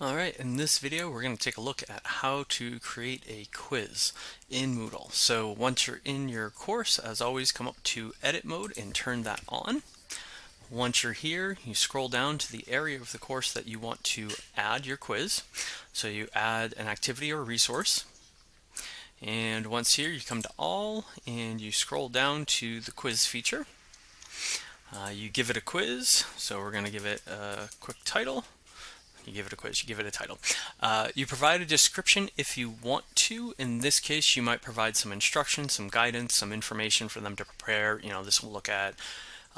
Alright, in this video we're going to take a look at how to create a quiz in Moodle. So once you're in your course, as always, come up to edit mode and turn that on. Once you're here, you scroll down to the area of the course that you want to add your quiz. So you add an activity or resource. And once here, you come to all and you scroll down to the quiz feature. Uh, you give it a quiz, so we're going to give it a quick title you give it a quiz, you give it a title. Uh, you provide a description if you want to. In this case, you might provide some instruction, some guidance, some information for them to prepare. You know, this will look at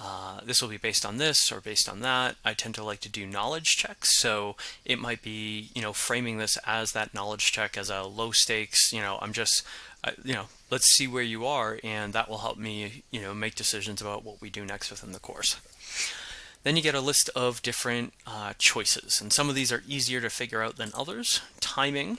uh, this will be based on this or based on that. I tend to like to do knowledge checks. So it might be, you know, framing this as that knowledge check as a low stakes, you know, I'm just, uh, you know, let's see where you are. And that will help me, you know, make decisions about what we do next within the course. Then you get a list of different uh, choices, and some of these are easier to figure out than others. Timing.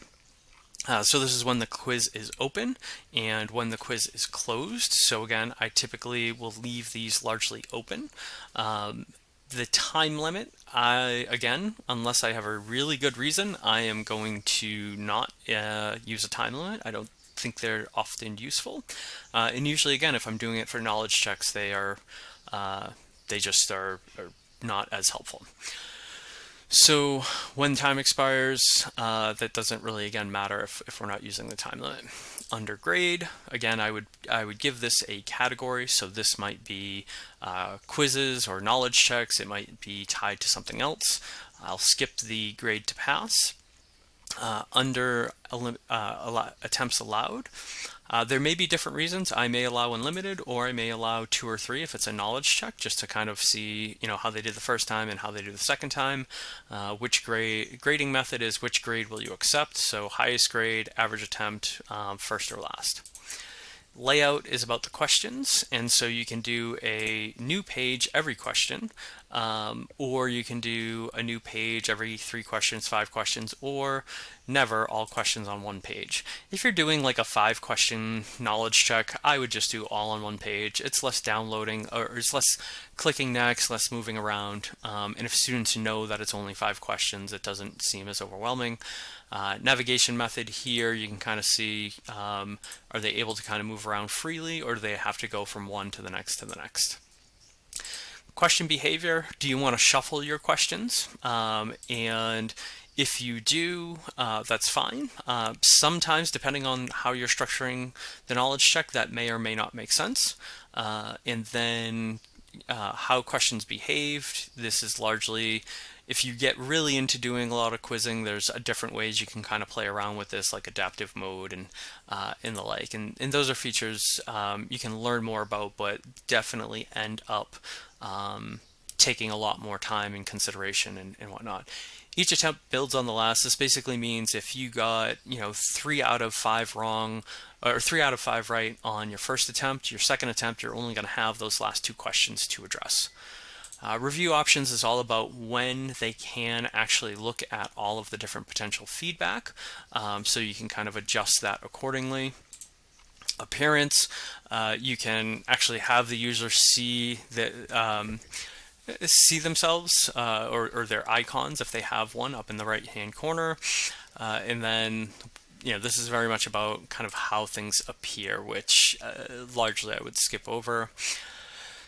Uh, so this is when the quiz is open and when the quiz is closed. So again, I typically will leave these largely open. Um, the time limit, I again, unless I have a really good reason, I am going to not uh, use a time limit. I don't think they're often useful. Uh, and usually, again, if I'm doing it for knowledge checks, they are uh, they just are, are not as helpful. So when time expires, uh, that doesn't really again matter if, if we're not using the time limit. Under grade, again, I would I would give this a category. So this might be uh, quizzes or knowledge checks. It might be tied to something else. I'll skip the grade to pass. Uh, under uh, attempts allowed, uh, there may be different reasons. I may allow unlimited or I may allow two or three if it's a knowledge check just to kind of see you know how they did the first time and how they do the second time. Uh, which grade grading method is which grade will you accept? So highest grade, average attempt, um, first or last. Layout is about the questions, and so you can do a new page every question, um, or you can do a new page every three questions, five questions, or never all questions on one page. If you're doing like a five question knowledge check, I would just do all on one page. It's less downloading, or it's less clicking next, less moving around, um, and if students know that it's only five questions, it doesn't seem as overwhelming. Uh, navigation method here, you can kind of see, um, are they able to kind of move around freely or do they have to go from one to the next to the next? Question behavior, do you want to shuffle your questions? Um, and if you do, uh, that's fine. Uh, sometimes, depending on how you're structuring the knowledge check, that may or may not make sense. Uh, and then uh, how questions behaved, this is largely if you get really into doing a lot of quizzing, there's different ways you can kind of play around with this, like adaptive mode and uh, and the like. And, and those are features um, you can learn more about, but definitely end up um, taking a lot more time and consideration and, and whatnot. Each attempt builds on the last. This basically means if you got, you know, three out of five wrong or three out of five right on your first attempt, your second attempt, you're only going to have those last two questions to address. Uh, review options is all about when they can actually look at all of the different potential feedback um, so you can kind of adjust that accordingly. Appearance, uh, you can actually have the user see that um, see themselves uh, or, or, their icons if they have one up in the right hand corner. Uh, and then you know this is very much about kind of how things appear which uh, largely I would skip over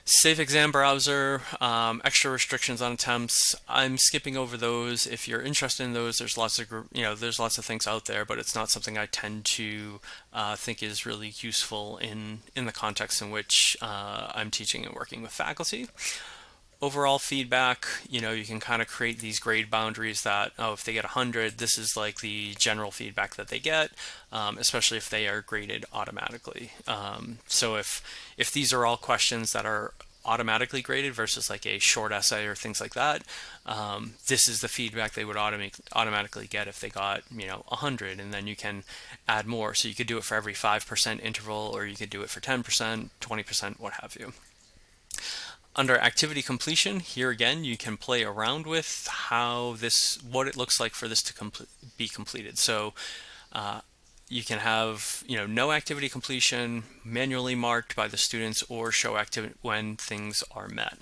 Safe exam browser, um, extra restrictions on attempts. I'm skipping over those. If you're interested in those, there's lots of you know there's lots of things out there, but it's not something I tend to uh, think is really useful in in the context in which uh, I'm teaching and working with faculty overall feedback, you know, you can kind of create these grade boundaries that, oh, if they get 100, this is like the general feedback that they get, um, especially if they are graded automatically. Um, so if, if these are all questions that are automatically graded versus like a short essay or things like that, um, this is the feedback they would automatic, automatically get if they got, you know, 100 and then you can add more. So you could do it for every 5% interval or you could do it for 10%, 20%, what have you. Under activity completion, here again, you can play around with how this, what it looks like for this to complete, be completed. So uh, you can have, you know, no activity completion, manually marked by the students, or show activity when things are met.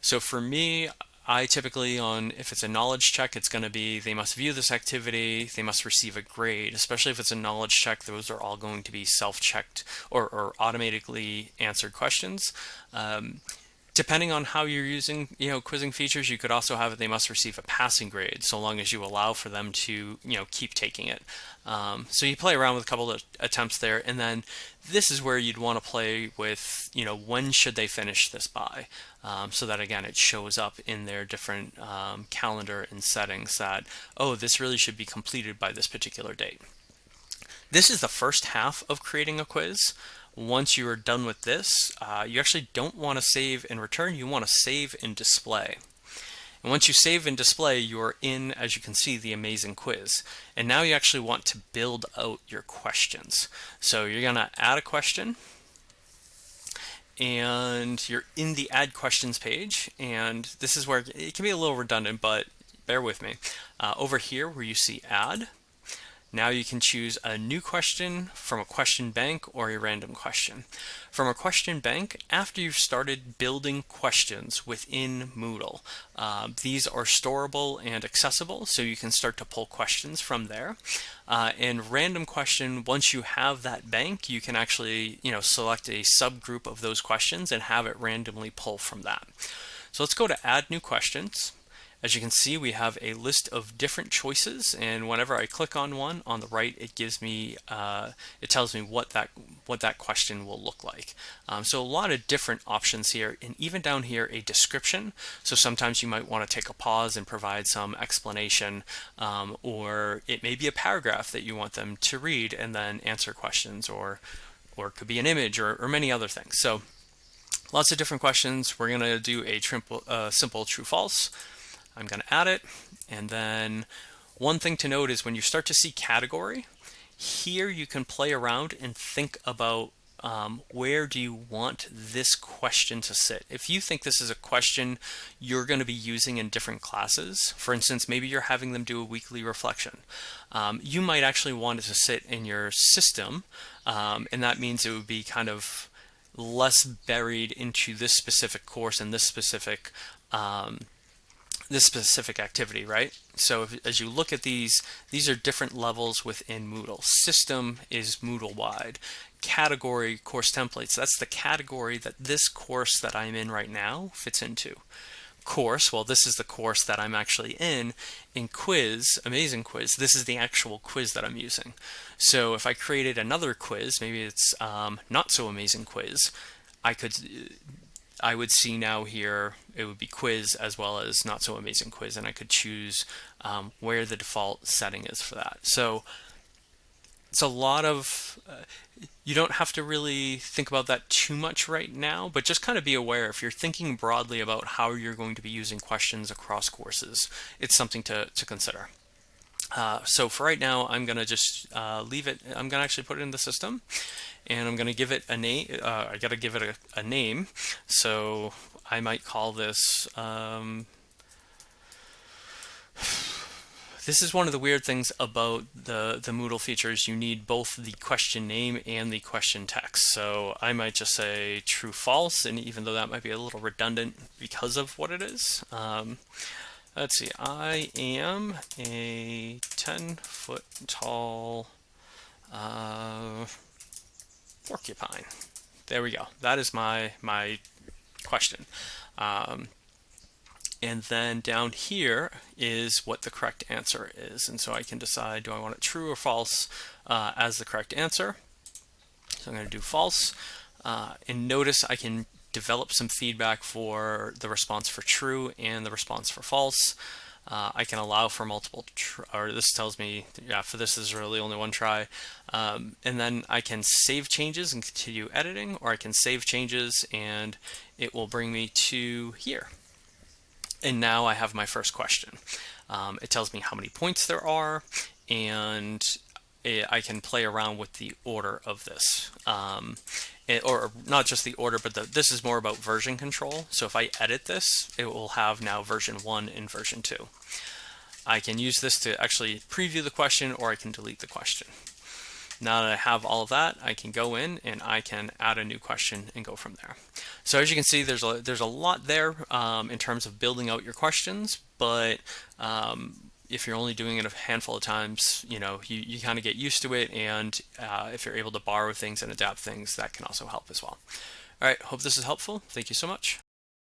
So for me, I typically on if it's a knowledge check, it's going to be they must view this activity, they must receive a grade. Especially if it's a knowledge check, those are all going to be self-checked or, or automatically answered questions. Um, Depending on how you're using, you know, quizzing features, you could also have it they must receive a passing grade, so long as you allow for them to, you know, keep taking it. Um, so you play around with a couple of attempts there, and then this is where you'd want to play with, you know, when should they finish this by, um, so that again it shows up in their different um, calendar and settings that, oh, this really should be completed by this particular date. This is the first half of creating a quiz once you are done with this, uh, you actually don't want to save and return, you want to save and display. And once you save and display, you're in, as you can see, the amazing quiz. And now you actually want to build out your questions. So you're going to add a question, and you're in the add questions page. And this is where it can be a little redundant, but bear with me. Uh, over here where you see add, now you can choose a new question from a question bank or a random question. From a question bank, after you've started building questions within Moodle, uh, these are storable and accessible, so you can start to pull questions from there. Uh, and random question, once you have that bank, you can actually you know select a subgroup of those questions and have it randomly pull from that. So let's go to add new questions. As you can see, we have a list of different choices, and whenever I click on one on the right, it gives me, uh, it tells me what that what that question will look like. Um, so a lot of different options here, and even down here, a description. So sometimes you might want to take a pause and provide some explanation, um, or it may be a paragraph that you want them to read and then answer questions, or or it could be an image, or, or many other things. So lots of different questions. We're going to do a triple, uh, simple true-false. I'm going to add it. And then one thing to note is when you start to see category, here you can play around and think about um, where do you want this question to sit? If you think this is a question you're going to be using in different classes, for instance, maybe you're having them do a weekly reflection, um, you might actually want it to sit in your system, um, and that means it would be kind of less buried into this specific course and this specific um, this specific activity, right? So if, as you look at these, these are different levels within Moodle. System is Moodle wide. Category course templates, that's the category that this course that I'm in right now fits into. Course, well this is the course that I'm actually in. In quiz, amazing quiz, this is the actual quiz that I'm using. So if I created another quiz, maybe it's um, not so amazing quiz, I could I would see now here it would be quiz as well as not so amazing quiz and I could choose um, where the default setting is for that. So it's a lot of uh, you don't have to really think about that too much right now but just kind of be aware if you're thinking broadly about how you're going to be using questions across courses it's something to, to consider. Uh, so for right now I'm gonna just uh, leave it I'm gonna actually put it in the system and I'm going to give it a name. Uh, I got to give it a, a, name. So I might call this. Um, this is one of the weird things about the the Moodle features. You need both the question name and the question text. So I might just say true false, and even though that might be a little redundant because of what it is. Um, let's see. I am a 10 foot tall. Uh, porcupine. There we go. That is my my question. Um, and then down here is what the correct answer is. And so I can decide, do I want it true or false uh, as the correct answer? So I'm going to do false. Uh, and notice I can develop some feedback for the response for true and the response for false. Uh, I can allow for multiple, or this tells me, yeah, for this is really only one try. Um, and then I can save changes and continue editing, or I can save changes and it will bring me to here. And now I have my first question. Um, it tells me how many points there are, and I can play around with the order of this. Um, it, or not just the order, but the, this is more about version control. So if I edit this, it will have now version 1 and version 2. I can use this to actually preview the question or I can delete the question. Now that I have all of that, I can go in and I can add a new question and go from there. So as you can see, there's a, there's a lot there um, in terms of building out your questions, but um, if you're only doing it a handful of times, you know, you, you kind of get used to it. And uh, if you're able to borrow things and adapt things, that can also help as well. All right, hope this is helpful. Thank you so much.